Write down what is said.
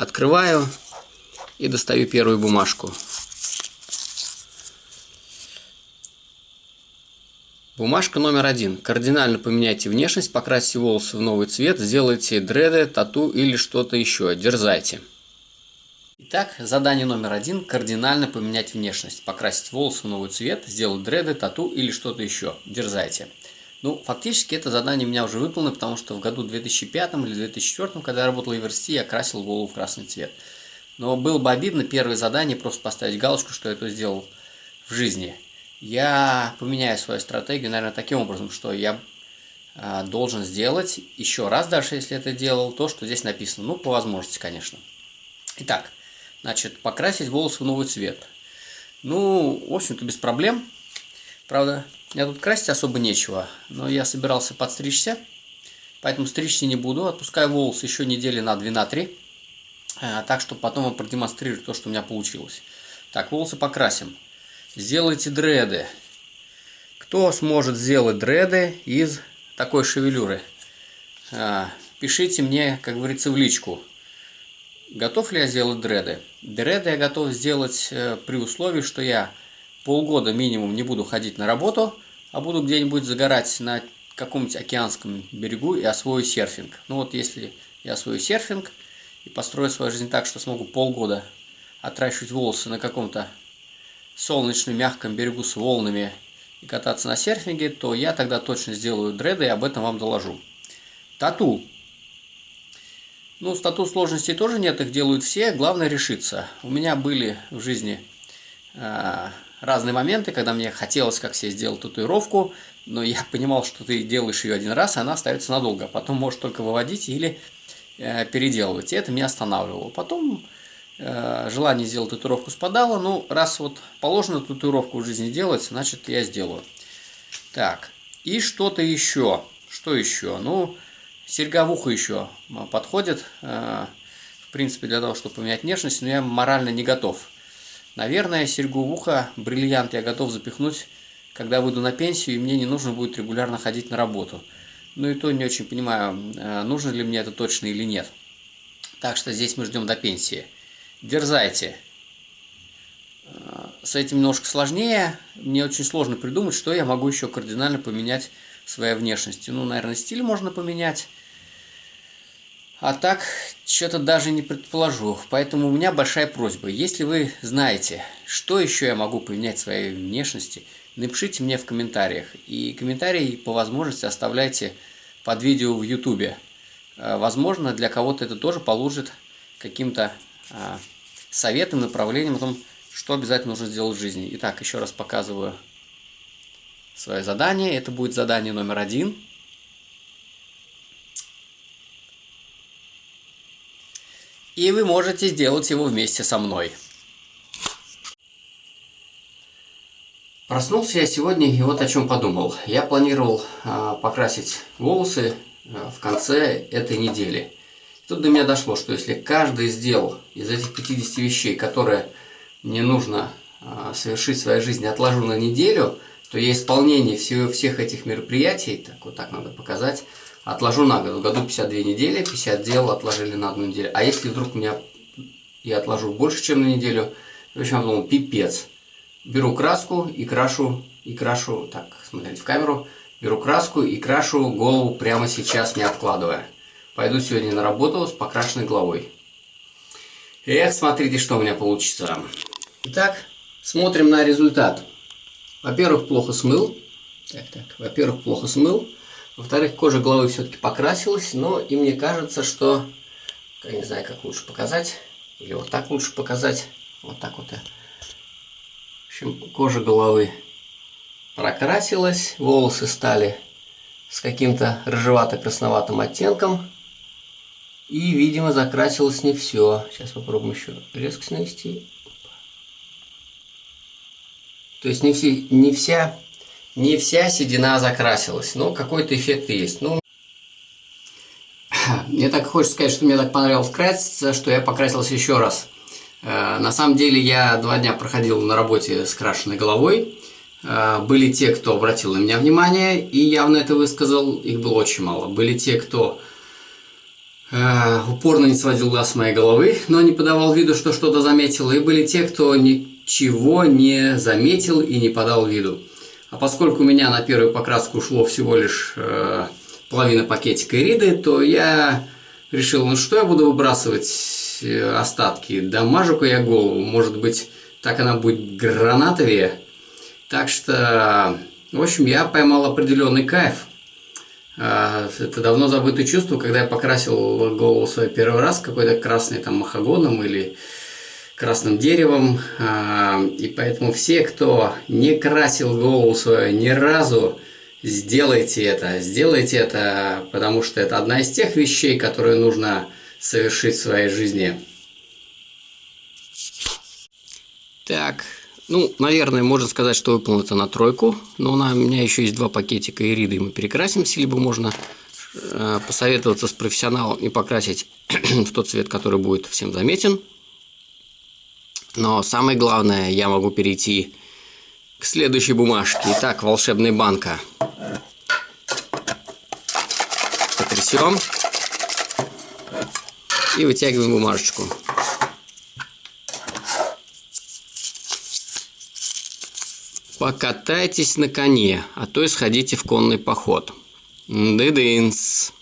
Открываю и достаю первую бумажку. Бумажка номер один. Кардинально поменяйте внешность, покрасьте волосы в новый цвет, сделайте дреды, тату или что-то еще. Дерзайте. Итак, задание номер один. Кардинально поменять внешность. Покрасить волосы в новый цвет, сделать дреды, тату или что-то еще. Дерзайте. Ну, фактически это задание у меня уже выполнено, потому что в году 2005 или 2004, когда я работал в университете, я красил голову в красный цвет. Но было бы обидно первое задание просто поставить галочку, что я это сделал в жизни я поменяю свою стратегию, наверное, таким образом, что я а, должен сделать еще раз, даже если это делал, то, что здесь написано. Ну, по возможности, конечно. Итак, значит, покрасить волосы в новый цвет. Ну, в общем-то, без проблем. Правда, я тут красить особо нечего, но я собирался подстричься, поэтому стричься не буду. Отпускаю волосы еще недели на 2-3, а, так, что потом вам продемонстрирую то, что у меня получилось. Так, волосы покрасим. Сделайте дреды. Кто сможет сделать дреды из такой шевелюры? А, пишите мне, как говорится, в личку. Готов ли я сделать дреды? Дреды я готов сделать э, при условии, что я полгода минимум не буду ходить на работу, а буду где-нибудь загорать на каком-нибудь океанском берегу и освою серфинг. Ну вот если я освою серфинг и построю свою жизнь так, что смогу полгода отращивать волосы на каком-то солнечном мягком берегу с волнами и кататься на серфинге, то я тогда точно сделаю дреды и об этом вам доложу. Тату. Ну, с тату сложностей тоже нет, их делают все, главное решиться. У меня были в жизни разные моменты, когда мне хотелось как себе сделать татуировку, но я понимал, что ты делаешь ее один раз, и она остается надолго. Потом можешь только выводить или э, переделывать. И это меня останавливало. Потом Э, желание сделать татуировку спадало. Ну, раз вот положено татуировку в жизни делать, значит я сделаю. Так, и что-то еще. Что еще? Ну, серьга в ухо еще подходит, э, в принципе, для того, чтобы поменять внешность, но я морально не готов. Наверное, серьгу в ухо, бриллиант я готов запихнуть, когда выйду на пенсию, и мне не нужно будет регулярно ходить на работу. Ну и то не очень понимаю, э, нужно ли мне это точно или нет. Так что здесь мы ждем до пенсии дерзайте. С этим немножко сложнее. Мне очень сложно придумать, что я могу еще кардинально поменять в своей внешности. Ну, наверное, стиль можно поменять. А так, что-то даже не предположу. Поэтому у меня большая просьба. Если вы знаете, что еще я могу поменять в своей внешности, напишите мне в комментариях. И комментарии по возможности оставляйте под видео в YouTube. Возможно, для кого-то это тоже положит каким-то а, советом, направлением о том, что обязательно нужно сделать в жизни. Итак, еще раз показываю свое задание. Это будет задание номер один. И вы можете сделать его вместе со мной. Проснулся я сегодня и вот о чем подумал. Я планировал э, покрасить волосы э, в конце этой недели. Тут до меня дошло, что если каждый сделал из этих 50 вещей, которые мне нужно а, совершить в своей жизни, отложу на неделю, то я исполнение всего, всех этих мероприятий, так вот так надо показать, отложу на год. В году 52 недели, 50 дел отложили на одну неделю. А если вдруг меня я отложу больше, чем на неделю, в общем, я думал, пипец. Беру краску и крашу, и крашу, так, смотрите в камеру, беру краску и крашу голову прямо сейчас, не откладывая. Пойду сегодня на работу с покрашенной головой. Эх, смотрите, что у меня получится. Итак, смотрим на результат. Во-первых, плохо смыл. Так, так. Во-первых, плохо смыл. Во-вторых, кожа головы все-таки покрасилась, но и мне кажется, что... Я не знаю, как лучше показать. Или вот так лучше показать. Вот так вот. В общем, кожа головы прокрасилась, волосы стали с каким-то рыжевато-красноватым оттенком. И, видимо, закрасилось не все. Сейчас попробуем еще резкость навести. То есть не, все, не, вся, не вся седина закрасилась, но какой-то эффект есть. Ну, мне так хочется сказать, что мне так понравилось краситься, что я покрасился еще раз. Э, на самом деле я два дня проходил на работе с крашенной головой. Э, были те, кто обратил на меня внимание и явно это высказал, их было очень мало. Были те, кто э, упорно не сводил глаз с моей головы, но не подавал виду, что что-то заметил. И были те, кто ничего не заметил и не подал виду. А поскольку у меня на первую покраску ушло всего лишь э, половина пакетика ириды, то я решил, ну что я буду выбрасывать э, остатки? Дамажу-ка я голову, может быть, так она будет гранатовее. Так что, в общем, я поймал определенный кайф. А, это давно забытое чувство, когда я покрасил голову свой первый раз какой-то красный там махагоном или красным деревом. А, и поэтому все, кто не красил голову свою ни разу, сделайте это. Сделайте это, потому что это одна из тех вещей, которые нужно совершить в своей жизни. Так, ну, наверное, можно сказать, что выполнил это на тройку, но у меня еще есть два пакетика ириды, и мы перекрасимся, либо можно э, посоветоваться с профессионалом и покрасить в тот цвет, который будет всем заметен. Но самое главное, я могу перейти к следующей бумажке. Итак, волшебная банка. Потрясем. И вытягиваем бумажечку. Покатайтесь на коне, а то и сходите в конный поход. Дыдынс.